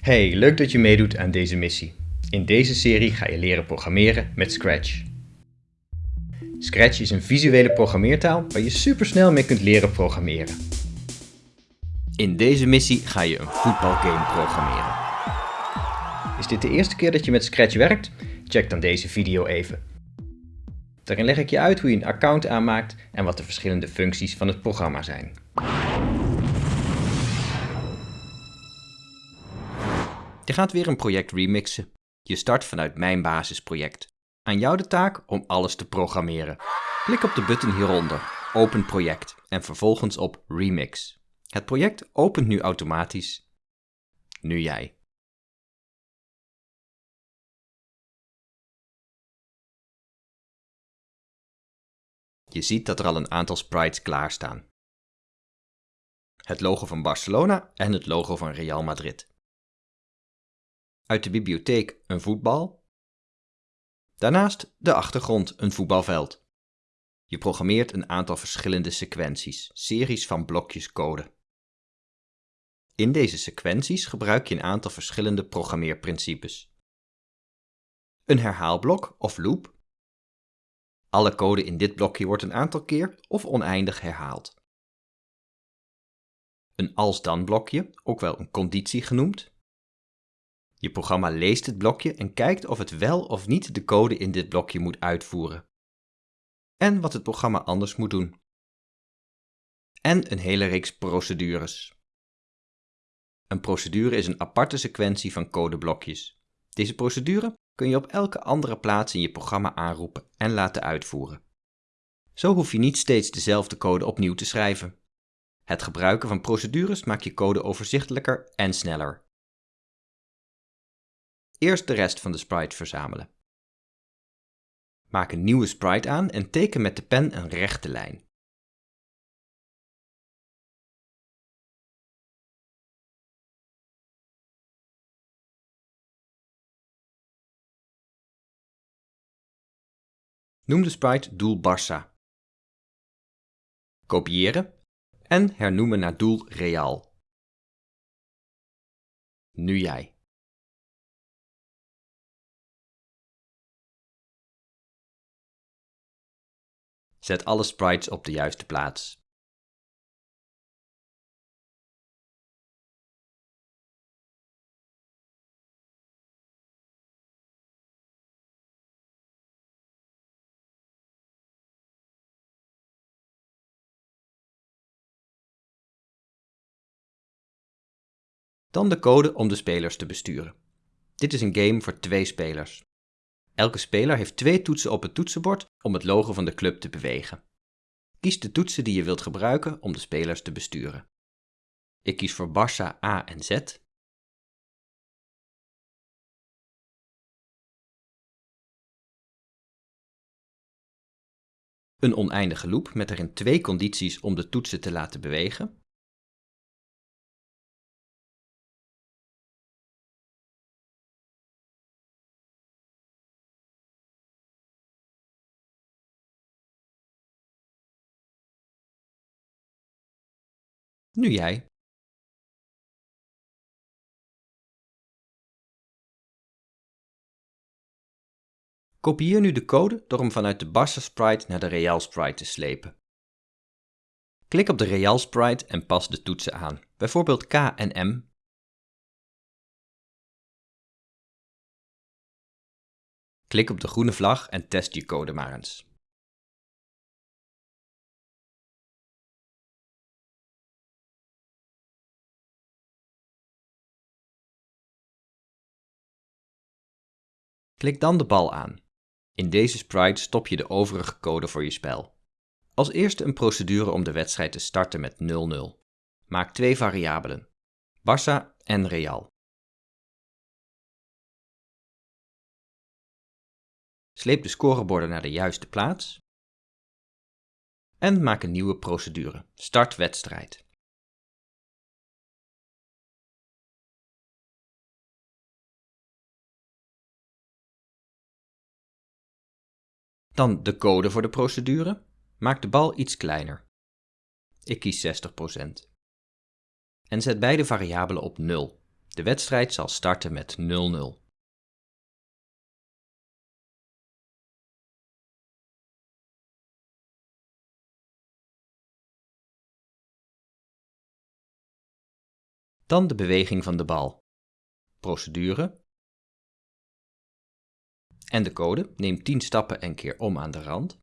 Hey, leuk dat je meedoet aan deze missie. In deze serie ga je leren programmeren met Scratch. Scratch is een visuele programmeertaal waar je supersnel mee kunt leren programmeren. In deze missie ga je een voetbalgame programmeren. Is dit de eerste keer dat je met Scratch werkt? Check dan deze video even. Daarin leg ik je uit hoe je een account aanmaakt en wat de verschillende functies van het programma zijn. Je gaat weer een project remixen. Je start vanuit mijn basisproject. Aan jou de taak om alles te programmeren. Klik op de button hieronder, Open project, en vervolgens op Remix. Het project opent nu automatisch. Nu jij. Je ziet dat er al een aantal sprites klaarstaan. Het logo van Barcelona en het logo van Real Madrid. Uit de bibliotheek een voetbal. Daarnaast de achtergrond een voetbalveld. Je programmeert een aantal verschillende sequenties, series van blokjes code. In deze sequenties gebruik je een aantal verschillende programmeerprincipes. Een herhaalblok of loop. Alle code in dit blokje wordt een aantal keer of oneindig herhaald. Een als-dan blokje, ook wel een conditie genoemd. Je programma leest het blokje en kijkt of het wel of niet de code in dit blokje moet uitvoeren. En wat het programma anders moet doen. En een hele reeks procedures. Een procedure is een aparte sequentie van codeblokjes. Deze procedure kun je op elke andere plaats in je programma aanroepen en laten uitvoeren. Zo hoef je niet steeds dezelfde code opnieuw te schrijven. Het gebruiken van procedures maakt je code overzichtelijker en sneller. Eerst de rest van de sprite verzamelen. Maak een nieuwe sprite aan en teken met de pen een rechte lijn. Noem de sprite doel Barça. Kopiëren en hernoemen naar doel Real. Nu jij. Zet alle sprites op de juiste plaats. Dan de code om de spelers te besturen. Dit is een game voor twee spelers. Elke speler heeft twee toetsen op het toetsenbord om het logo van de club te bewegen. Kies de toetsen die je wilt gebruiken om de spelers te besturen. Ik kies voor Barça A en Z. Een oneindige loop met erin twee condities om de toetsen te laten bewegen. Nu jij. Kopieer nu de code door hem vanuit de Barça sprite naar de Real sprite te slepen. Klik op de Real sprite en pas de toetsen aan, bijvoorbeeld K en M. Klik op de groene vlag en test je code maar eens. Klik dan de bal aan. In deze sprite stop je de overige code voor je spel. Als eerste een procedure om de wedstrijd te starten met 0-0. Maak twee variabelen, Barça en Real. Sleep de scoreborden naar de juiste plaats. En maak een nieuwe procedure, start wedstrijd. Dan de code voor de procedure. Maak de bal iets kleiner. Ik kies 60%. En zet beide variabelen op 0. De wedstrijd zal starten met 0-0. Dan de beweging van de bal. Procedure. En de code. Neem 10 stappen en keer om aan de rand.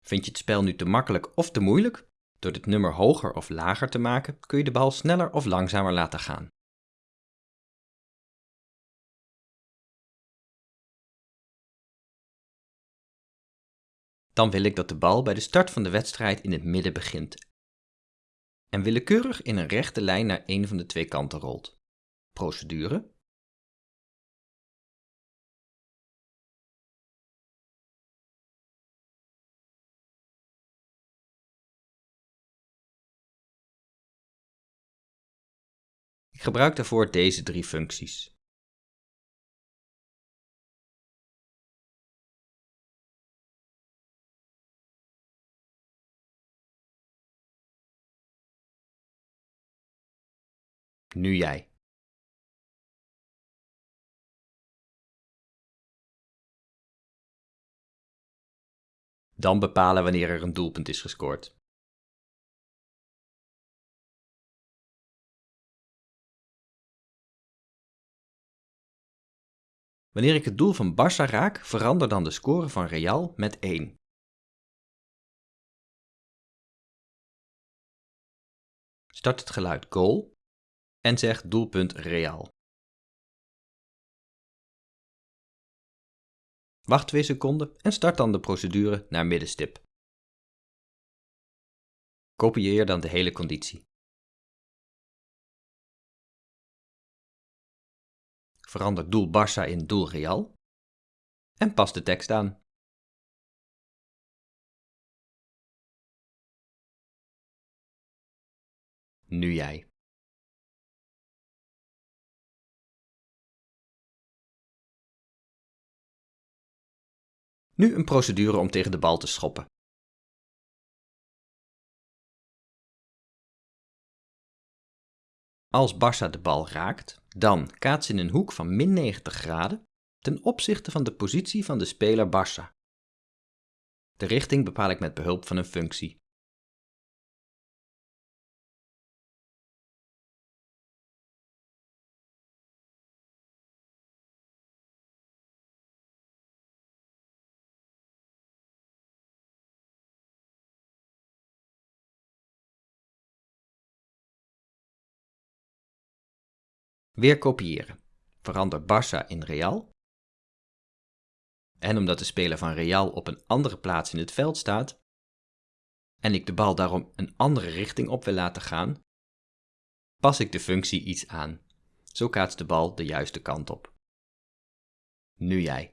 Vind je het spel nu te makkelijk of te moeilijk? Door dit nummer hoger of lager te maken kun je de bal sneller of langzamer laten gaan. Dan wil ik dat de bal bij de start van de wedstrijd in het midden begint en willekeurig in een rechte lijn naar een van de twee kanten rolt. Procedure. Ik gebruik daarvoor deze drie functies. Nu jij. Dan bepalen wanneer er een doelpunt is gescoord. Wanneer ik het doel van Barça raak, verander dan de score van Real met 1. Start het geluid goal en zeg doelpunt Real. Wacht 2 seconden en start dan de procedure naar middenstip. Kopieer dan de hele conditie. Verander doel Barça in doel Real en pas de tekst aan. Nu jij. Nu een procedure om tegen de bal te schoppen. Als Barça de bal raakt, dan kaats in een hoek van min 90 graden ten opzichte van de positie van de speler Barça. De richting bepaal ik met behulp van een functie. Weer kopiëren. Verander Barça in Real. En omdat de speler van Real op een andere plaats in het veld staat, en ik de bal daarom een andere richting op wil laten gaan, pas ik de functie iets aan. Zo kaatst de bal de juiste kant op. Nu jij.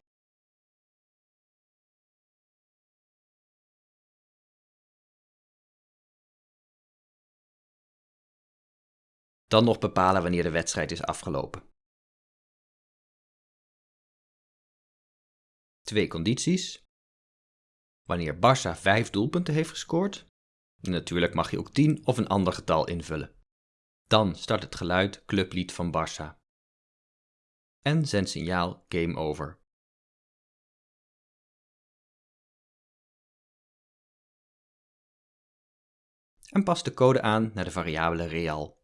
Dan nog bepalen wanneer de wedstrijd is afgelopen. Twee condities. Wanneer Barça 5 doelpunten heeft gescoord. Natuurlijk mag je ook 10 of een ander getal invullen. Dan start het geluid clublied van Barça. En zend signaal game over. En pas de code aan naar de variabele real.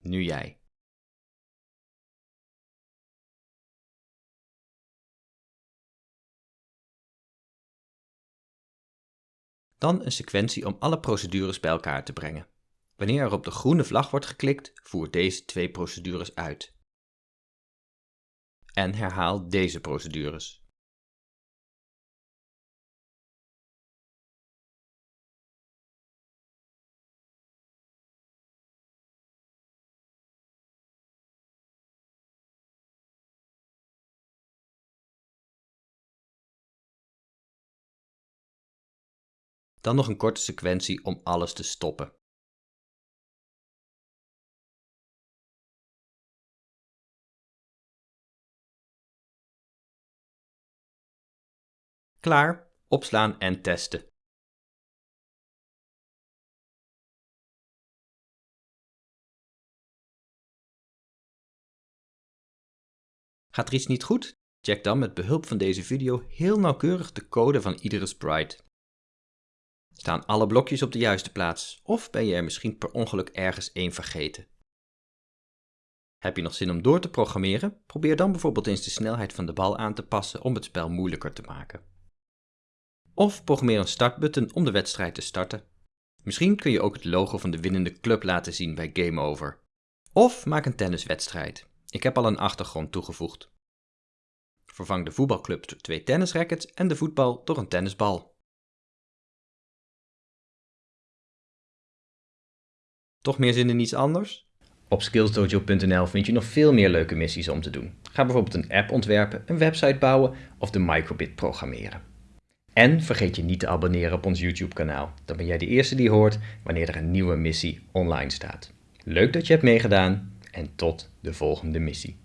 Nu jij. Dan een sequentie om alle procedures bij elkaar te brengen. Wanneer er op de groene vlag wordt geklikt, voer deze twee procedures uit. En herhaal deze procedures. Dan nog een korte sequentie om alles te stoppen. Klaar, opslaan en testen. Gaat er iets niet goed? Check dan met behulp van deze video heel nauwkeurig de code van iedere sprite. Staan alle blokjes op de juiste plaats of ben je er misschien per ongeluk ergens één vergeten? Heb je nog zin om door te programmeren? Probeer dan bijvoorbeeld eens de snelheid van de bal aan te passen om het spel moeilijker te maken. Of programmeer een startbutton om de wedstrijd te starten. Misschien kun je ook het logo van de winnende club laten zien bij Game Over. Of maak een tenniswedstrijd. Ik heb al een achtergrond toegevoegd. Vervang de voetbalclub door twee tennisrackets en de voetbal door een tennisbal. Toch meer zin in iets anders? Op skillsdojo.nl vind je nog veel meer leuke missies om te doen. Ga bijvoorbeeld een app ontwerpen, een website bouwen of de microbit programmeren. En vergeet je niet te abonneren op ons YouTube kanaal. Dan ben jij de eerste die hoort wanneer er een nieuwe missie online staat. Leuk dat je hebt meegedaan en tot de volgende missie.